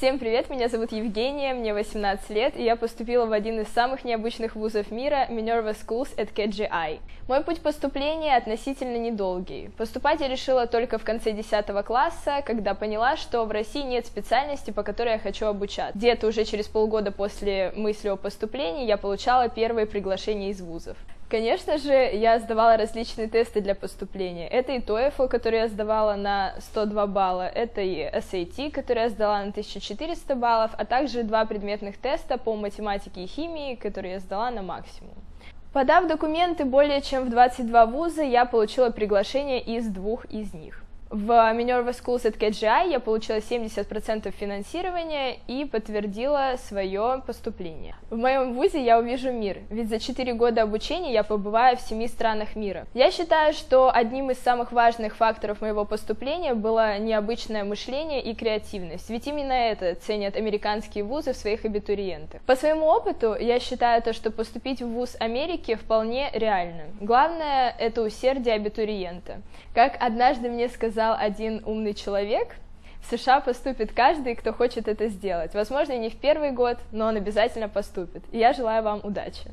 Всем привет, меня зовут Евгения, мне 18 лет, и я поступила в один из самых необычных вузов мира, Minerva Schools at KGI. Мой путь поступления относительно недолгий. Поступать я решила только в конце 10 класса, когда поняла, что в России нет специальности, по которой я хочу обучаться. Где-то уже через полгода после мысли о поступлении я получала первые приглашения из вузов. Конечно же, я сдавала различные тесты для поступления. Это и TOEFL, который я сдавала на 102 балла, это и SAT, который я сдала на 1400 баллов, а также два предметных теста по математике и химии, которые я сдала на максимум. Подав документы более чем в 22 вуза, я получила приглашение из двух из них. В Minerva Schools at KGI я получила 70% финансирования и подтвердила свое поступление. В моем вузе я увижу мир, ведь за 4 года обучения я побываю в 7 странах мира. Я считаю, что одним из самых важных факторов моего поступления было необычное мышление и креативность, ведь именно это ценят американские вузы в своих абитуриентах. По своему опыту я считаю то, что поступить в вуз Америки вполне реально. Главное — это усердие абитуриента. Как однажды мне сказал сказал один умный человек, в США поступит каждый, кто хочет это сделать. Возможно, не в первый год, но он обязательно поступит. И я желаю вам удачи.